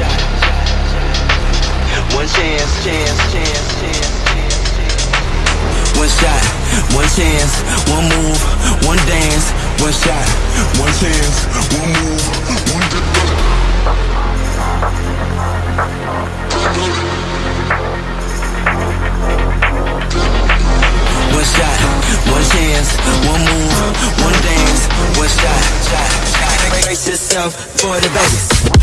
shot. One chance, chance, chance, chance. One shot, one chance, one move, one dance, one shot, one chance, one move, one dance. One shot, one chance, one move, one dance, one shot, shot, shot. Brace yourself for the bass.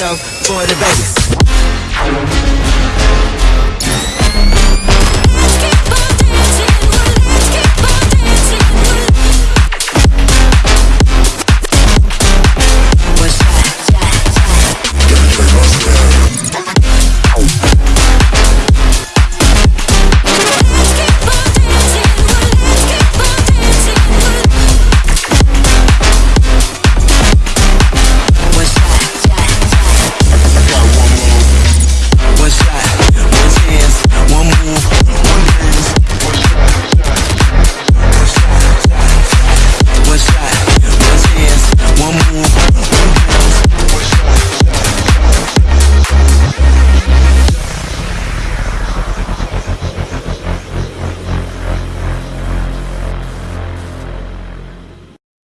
myself for the bass.